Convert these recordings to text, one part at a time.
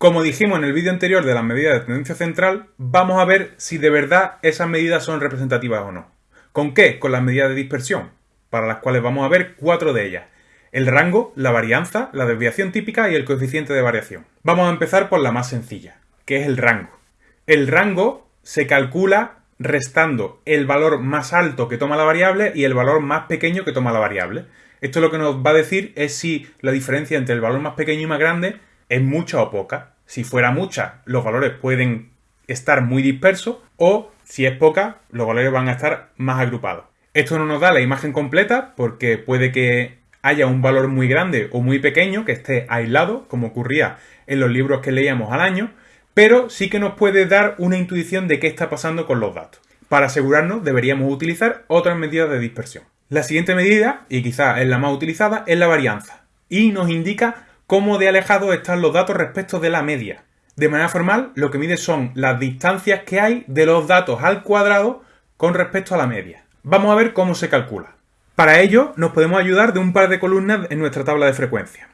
Como dijimos en el vídeo anterior de las medidas de tendencia central, vamos a ver si de verdad esas medidas son representativas o no. ¿Con qué? Con las medidas de dispersión, para las cuales vamos a ver cuatro de ellas. El rango, la varianza, la desviación típica y el coeficiente de variación. Vamos a empezar por la más sencilla, que es el rango. El rango se calcula restando el valor más alto que toma la variable y el valor más pequeño que toma la variable. Esto lo que nos va a decir es si la diferencia entre el valor más pequeño y más grande es mucha o poca. Si fuera mucha, los valores pueden estar muy dispersos o si es poca, los valores van a estar más agrupados. Esto no nos da la imagen completa porque puede que haya un valor muy grande o muy pequeño que esté aislado, como ocurría en los libros que leíamos al año, pero sí que nos puede dar una intuición de qué está pasando con los datos. Para asegurarnos deberíamos utilizar otras medidas de dispersión. La siguiente medida, y quizás es la más utilizada, es la varianza, y nos indica cómo de alejados están los datos respecto de la media. De manera formal, lo que mide son las distancias que hay de los datos al cuadrado con respecto a la media. Vamos a ver cómo se calcula. Para ello, nos podemos ayudar de un par de columnas en nuestra tabla de frecuencia.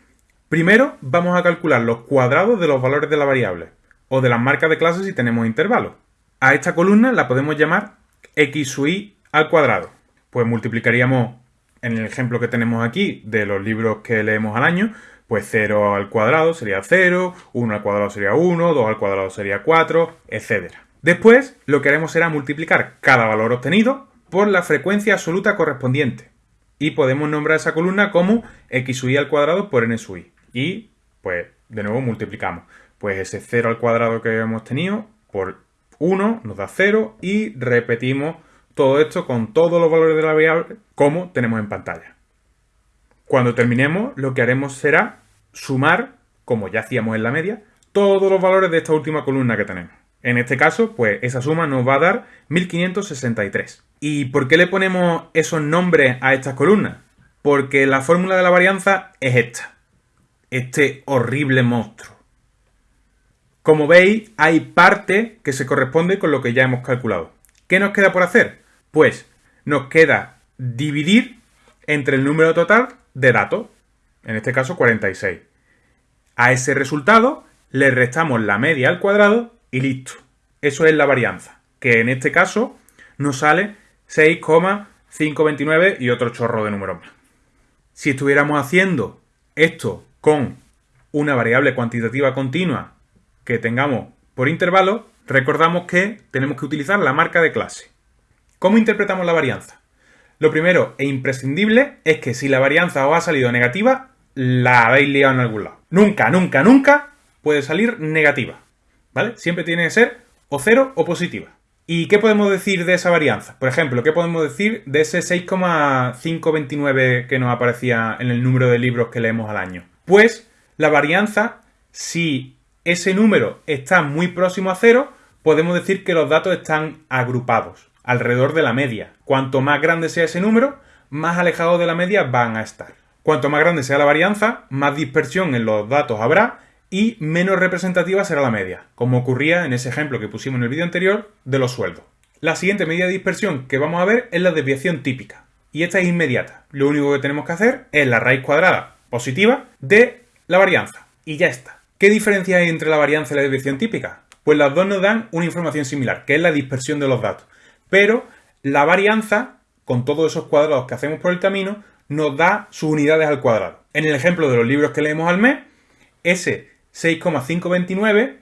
Primero, vamos a calcular los cuadrados de los valores de la variable, o de las marcas de clase si tenemos intervalos. A esta columna la podemos llamar x sub al cuadrado. Pues multiplicaríamos, en el ejemplo que tenemos aquí, de los libros que leemos al año, pues 0 al cuadrado sería 0, 1 al cuadrado sería 1, 2 al cuadrado sería 4, etc. Después, lo que haremos será multiplicar cada valor obtenido por la frecuencia absoluta correspondiente. Y podemos nombrar esa columna como x i al cuadrado por n sub i. Y, pues, de nuevo multiplicamos pues ese 0 al cuadrado que hemos tenido por 1 nos da 0 y repetimos todo esto con todos los valores de la variable como tenemos en pantalla. Cuando terminemos lo que haremos será sumar, como ya hacíamos en la media, todos los valores de esta última columna que tenemos. En este caso, pues esa suma nos va a dar 1563. ¿Y por qué le ponemos esos nombres a estas columnas? Porque la fórmula de la varianza es esta. Este horrible monstruo. Como veis, hay parte que se corresponde con lo que ya hemos calculado. ¿Qué nos queda por hacer? Pues nos queda dividir entre el número total de datos, en este caso 46. A ese resultado le restamos la media al cuadrado y listo. Eso es la varianza, que en este caso nos sale 6,529 y otro chorro de números más. Si estuviéramos haciendo esto con una variable cuantitativa continua que tengamos por intervalo, recordamos que tenemos que utilizar la marca de clase. ¿Cómo interpretamos la varianza? Lo primero e imprescindible es que si la varianza os ha salido negativa, la habéis liado en algún lado. Nunca, nunca, nunca puede salir negativa. ¿Vale? Siempre tiene que ser o cero o positiva. ¿Y qué podemos decir de esa varianza? Por ejemplo, ¿qué podemos decir de ese 6,529 que nos aparecía en el número de libros que leemos al año? Pues la varianza, si ese número está muy próximo a cero, podemos decir que los datos están agrupados alrededor de la media. Cuanto más grande sea ese número, más alejados de la media van a estar. Cuanto más grande sea la varianza, más dispersión en los datos habrá y menos representativa será la media, como ocurría en ese ejemplo que pusimos en el vídeo anterior de los sueldos. La siguiente medida de dispersión que vamos a ver es la desviación típica, y esta es inmediata. Lo único que tenemos que hacer es la raíz cuadrada positiva de la varianza, y ya está. ¿Qué diferencia hay entre la varianza y la desviación típica? Pues las dos nos dan una información similar, que es la dispersión de los datos. Pero la varianza, con todos esos cuadrados que hacemos por el camino, nos da sus unidades al cuadrado. En el ejemplo de los libros que leemos al mes, ese 6,529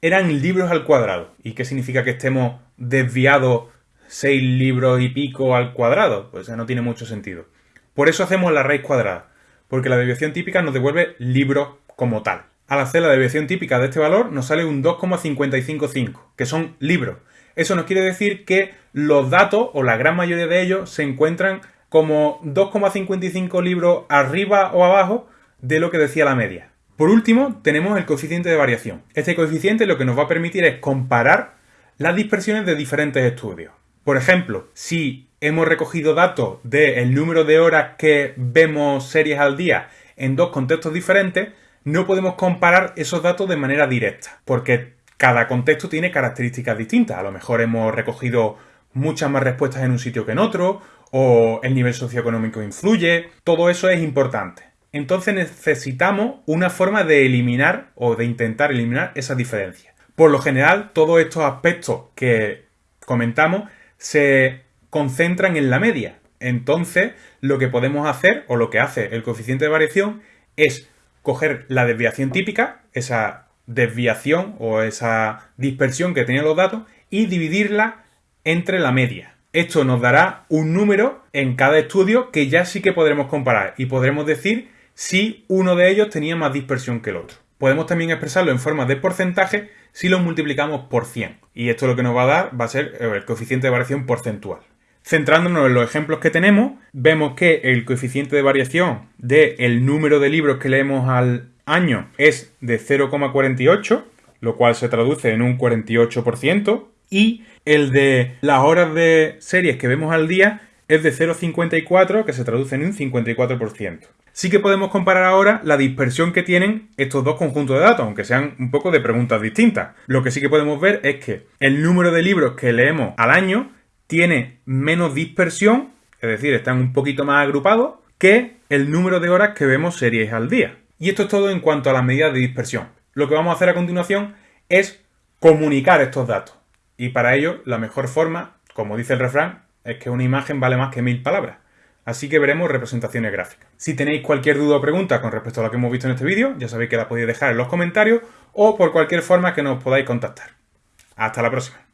eran libros al cuadrado. ¿Y qué significa que estemos desviados 6 libros y pico al cuadrado? Pues no tiene mucho sentido. Por eso hacemos la raíz cuadrada, porque la desviación típica nos devuelve libros como tal. Al hacer la desviación típica de este valor nos sale un 2,555, que son libros. Eso nos quiere decir que los datos, o la gran mayoría de ellos, se encuentran como 2,55 libros arriba o abajo de lo que decía la media. Por último, tenemos el coeficiente de variación. Este coeficiente lo que nos va a permitir es comparar las dispersiones de diferentes estudios. Por ejemplo, si hemos recogido datos del número de horas que vemos series al día en dos contextos diferentes, no podemos comparar esos datos de manera directa, porque cada contexto tiene características distintas. A lo mejor hemos recogido muchas más respuestas en un sitio que en otro, o el nivel socioeconómico influye, todo eso es importante. entonces necesitamos una forma de eliminar o de intentar eliminar esas diferencias. Por lo general, todos estos aspectos que comentamos se concentran en la media. Entonces, lo que podemos hacer, o lo que hace el coeficiente de variación, es coger la desviación típica, esa desviación o esa dispersión que tenían los datos, y dividirla entre la media. Esto nos dará un número en cada estudio que ya sí que podremos comparar y podremos decir si uno de ellos tenía más dispersión que el otro. Podemos también expresarlo en forma de porcentaje si lo multiplicamos por 100. Y esto lo que nos va a dar va a ser el coeficiente de variación porcentual. Centrándonos en los ejemplos que tenemos, vemos que el coeficiente de variación del número de libros que leemos al año es de 0,48, lo cual se traduce en un 48%, y el de las horas de series que vemos al día es de 0,54, que se traduce en un 54%. Sí que podemos comparar ahora la dispersión que tienen estos dos conjuntos de datos, aunque sean un poco de preguntas distintas. Lo que sí que podemos ver es que el número de libros que leemos al año tiene menos dispersión, es decir, están un poquito más agrupados, que el número de horas que vemos series al día. Y esto es todo en cuanto a las medidas de dispersión. Lo que vamos a hacer a continuación es comunicar estos datos. Y para ello, la mejor forma, como dice el refrán, es que una imagen vale más que mil palabras. Así que veremos representaciones gráficas. Si tenéis cualquier duda o pregunta con respecto a lo que hemos visto en este vídeo, ya sabéis que la podéis dejar en los comentarios o por cualquier forma que nos podáis contactar. Hasta la próxima.